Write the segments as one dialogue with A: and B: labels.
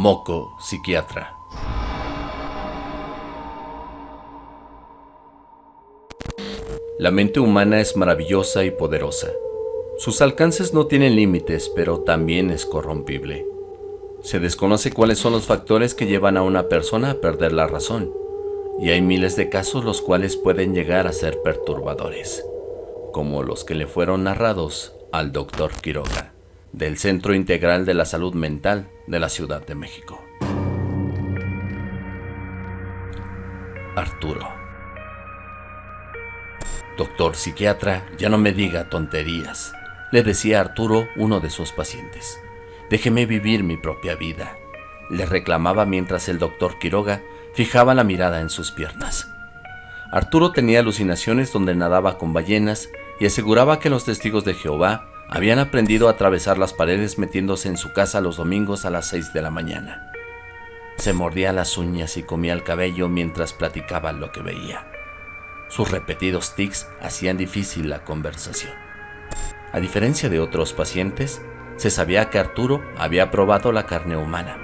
A: Moco, psiquiatra. La mente humana es maravillosa y poderosa. Sus alcances no tienen límites, pero también es corrompible. Se desconoce cuáles son los factores que llevan a una persona a perder la razón, y hay miles de casos los cuales pueden llegar a ser perturbadores, como los que le fueron narrados al doctor Quiroga, del Centro Integral de la Salud Mental de la Ciudad de México. Arturo. Doctor psiquiatra, ya no me diga tonterías, le decía Arturo, uno de sus pacientes. Déjeme vivir mi propia vida, le reclamaba mientras el doctor Quiroga fijaba la mirada en sus piernas. Arturo tenía alucinaciones donde nadaba con ballenas y aseguraba que los testigos de Jehová habían aprendido a atravesar las paredes metiéndose en su casa los domingos a las 6 de la mañana. Se mordía las uñas y comía el cabello mientras platicaba lo que veía. Sus repetidos tics hacían difícil la conversación. A diferencia de otros pacientes, se sabía que Arturo había probado la carne humana,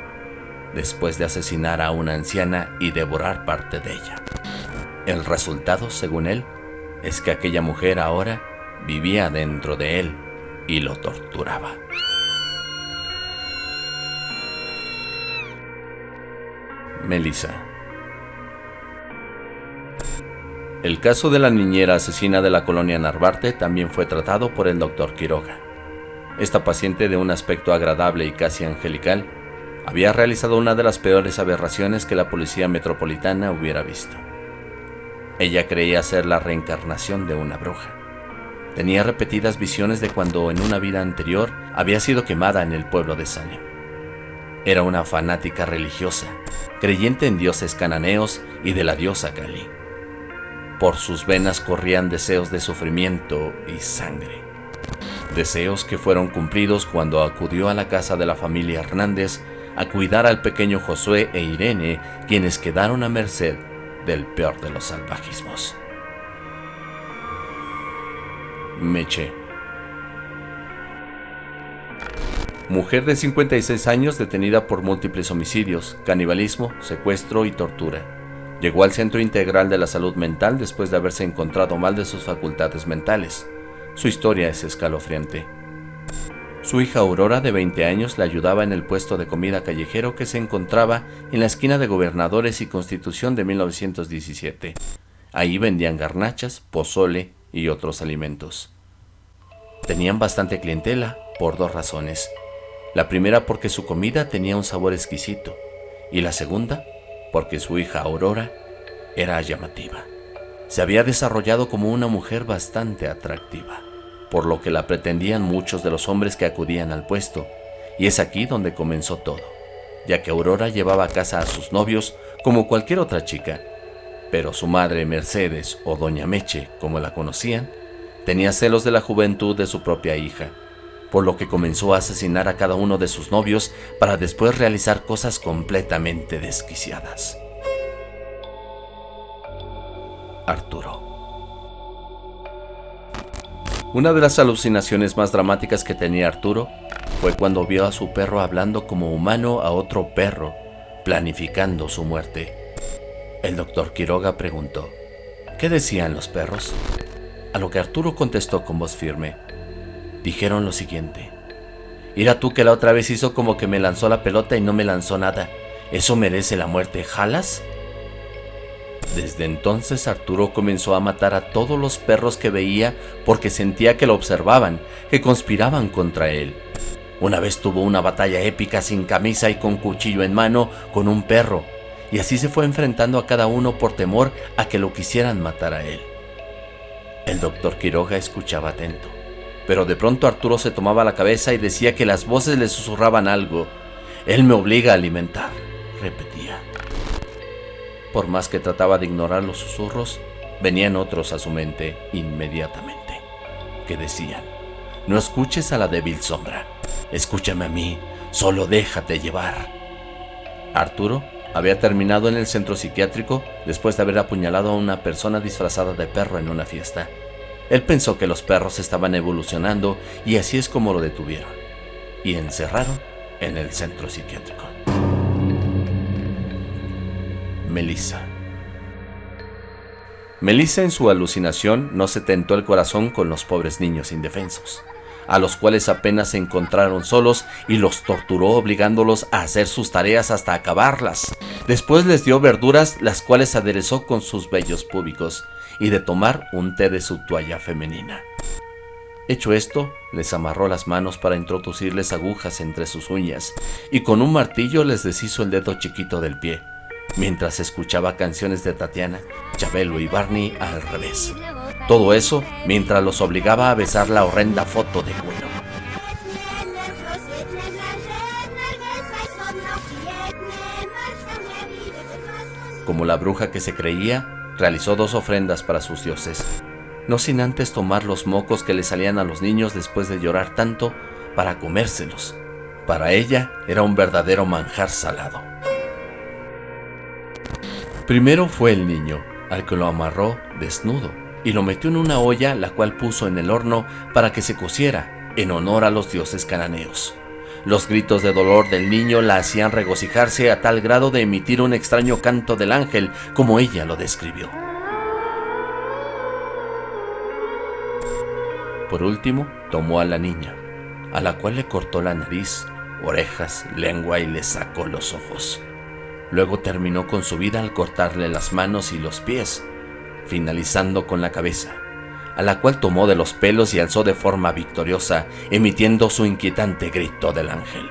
A: después de asesinar a una anciana y devorar parte de ella. El resultado, según él, es que aquella mujer ahora vivía dentro de él y lo torturaba. Melissa El caso de la niñera asesina de la colonia Narvarte también fue tratado por el doctor Quiroga. Esta paciente de un aspecto agradable y casi angelical había realizado una de las peores aberraciones que la policía metropolitana hubiera visto. Ella creía ser la reencarnación de una bruja. Tenía repetidas visiones de cuando en una vida anterior había sido quemada en el pueblo de Salem. Era una fanática religiosa, creyente en dioses cananeos y de la diosa Kali. Por sus venas corrían deseos de sufrimiento y sangre. Deseos que fueron cumplidos cuando acudió a la casa de la familia Hernández a cuidar al pequeño Josué e Irene, quienes quedaron a merced del peor de los salvajismos. Meche. Mujer de 56 años detenida por múltiples homicidios, canibalismo, secuestro y tortura. Llegó al Centro Integral de la Salud Mental después de haberse encontrado mal de sus facultades mentales. Su historia es escalofriante. Su hija Aurora, de 20 años, la ayudaba en el puesto de comida callejero que se encontraba en la esquina de Gobernadores y Constitución de 1917. Ahí vendían garnachas, pozole y otros alimentos. Tenían bastante clientela por dos razones. La primera porque su comida tenía un sabor exquisito y la segunda porque su hija Aurora era llamativa. Se había desarrollado como una mujer bastante atractiva, por lo que la pretendían muchos de los hombres que acudían al puesto, y es aquí donde comenzó todo, ya que Aurora llevaba a casa a sus novios como cualquier otra chica, pero su madre Mercedes o Doña Meche, como la conocían, tenía celos de la juventud de su propia hija, por lo que comenzó a asesinar a cada uno de sus novios para después realizar cosas completamente desquiciadas. Arturo Una de las alucinaciones más dramáticas que tenía Arturo fue cuando vio a su perro hablando como humano a otro perro, planificando su muerte. El doctor Quiroga preguntó, ¿qué decían los perros? A lo que Arturo contestó con voz firme, dijeron lo siguiente. Mira tú que la otra vez hizo como que me lanzó la pelota y no me lanzó nada. ¿Eso merece la muerte? ¿Jalas? Desde entonces Arturo comenzó a matar a todos los perros que veía porque sentía que lo observaban, que conspiraban contra él. Una vez tuvo una batalla épica sin camisa y con cuchillo en mano con un perro, y así se fue enfrentando a cada uno por temor a que lo quisieran matar a él. El doctor Quiroga escuchaba atento. Pero de pronto Arturo se tomaba la cabeza y decía que las voces le susurraban algo. Él me obliga a alimentar, repetía. Por más que trataba de ignorar los susurros, venían otros a su mente inmediatamente, que decían, no escuches a la débil sombra, escúchame a mí, solo déjate llevar. Arturo había terminado en el centro psiquiátrico después de haber apuñalado a una persona disfrazada de perro en una fiesta. Él pensó que los perros estaban evolucionando y así es como lo detuvieron y encerraron en el centro psiquiátrico. Melissa. Melissa en su alucinación no se tentó el corazón con los pobres niños indefensos a los cuales apenas se encontraron solos y los torturó obligándolos a hacer sus tareas hasta acabarlas. Después les dio verduras las cuales aderezó con sus vellos púbicos y de tomar un té de su toalla femenina. Hecho esto, les amarró las manos para introducirles agujas entre sus uñas y con un martillo les deshizo el dedo chiquito del pie, mientras escuchaba canciones de Tatiana, Chabelo y Barney al revés. Todo eso mientras los obligaba a besar la horrenda foto de Willow. Como la bruja que se creía, realizó dos ofrendas para sus dioses, no sin antes tomar los mocos que le salían a los niños después de llorar tanto para comérselos. Para ella era un verdadero manjar salado. Primero fue el niño, al que lo amarró desnudo y lo metió en una olla la cual puso en el horno para que se cociera en honor a los dioses cananeos. Los gritos de dolor del niño la hacían regocijarse a tal grado de emitir un extraño canto del ángel como ella lo describió. Por último, tomó a la niña, a la cual le cortó la nariz, orejas, lengua y le sacó los ojos. Luego terminó con su vida al cortarle las manos y los pies, finalizando con la cabeza, a la cual tomó de los pelos y alzó de forma victoriosa, emitiendo su inquietante grito del ángel.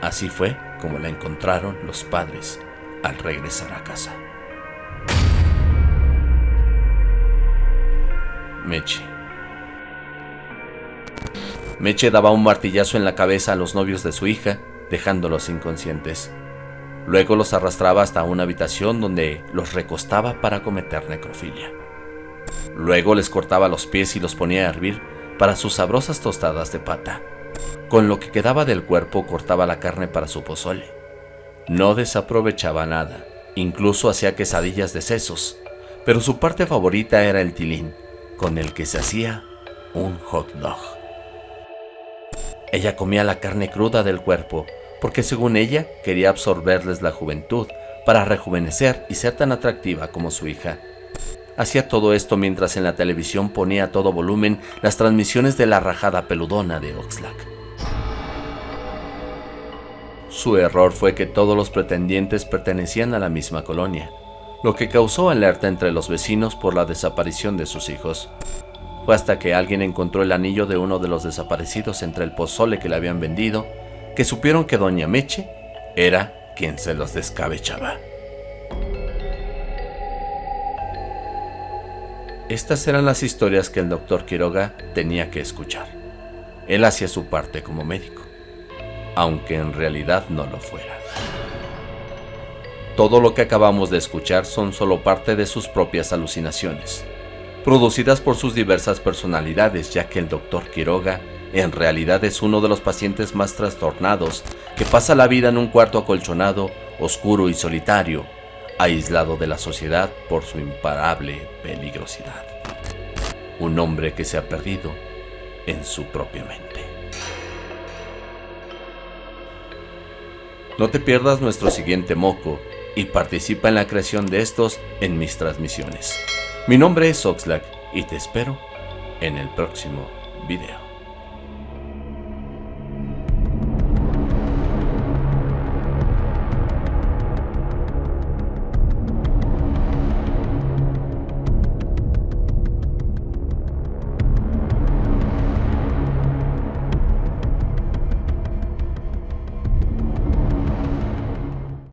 A: Así fue como la encontraron los padres al regresar a casa. Meche. Meche daba un martillazo en la cabeza a los novios de su hija, dejándolos inconscientes. Luego los arrastraba hasta una habitación donde los recostaba para cometer necrofilia. Luego les cortaba los pies y los ponía a hervir para sus sabrosas tostadas de pata. Con lo que quedaba del cuerpo cortaba la carne para su pozole. No desaprovechaba nada, incluso hacía quesadillas de sesos, pero su parte favorita era el tilín, con el que se hacía un hot dog. Ella comía la carne cruda del cuerpo, porque según ella quería absorberles la juventud para rejuvenecer y ser tan atractiva como su hija. Hacía todo esto mientras en la televisión ponía a todo volumen las transmisiones de la rajada peludona de Oxlack. Su error fue que todos los pretendientes pertenecían a la misma colonia, lo que causó alerta entre los vecinos por la desaparición de sus hijos. Fue hasta que alguien encontró el anillo de uno de los desaparecidos entre el pozole que le habían vendido, que supieron que doña Meche era quien se los descabechaba. Estas eran las historias que el doctor Quiroga tenía que escuchar. Él hacía su parte como médico, aunque en realidad no lo fuera. Todo lo que acabamos de escuchar son solo parte de sus propias alucinaciones, producidas por sus diversas personalidades, ya que el doctor Quiroga en realidad es uno de los pacientes más trastornados que pasa la vida en un cuarto acolchonado, oscuro y solitario, aislado de la sociedad por su imparable peligrosidad. Un hombre que se ha perdido en su propia mente. No te pierdas nuestro siguiente moco y participa en la creación de estos en mis transmisiones. Mi nombre es Oxlack y te espero en el próximo video.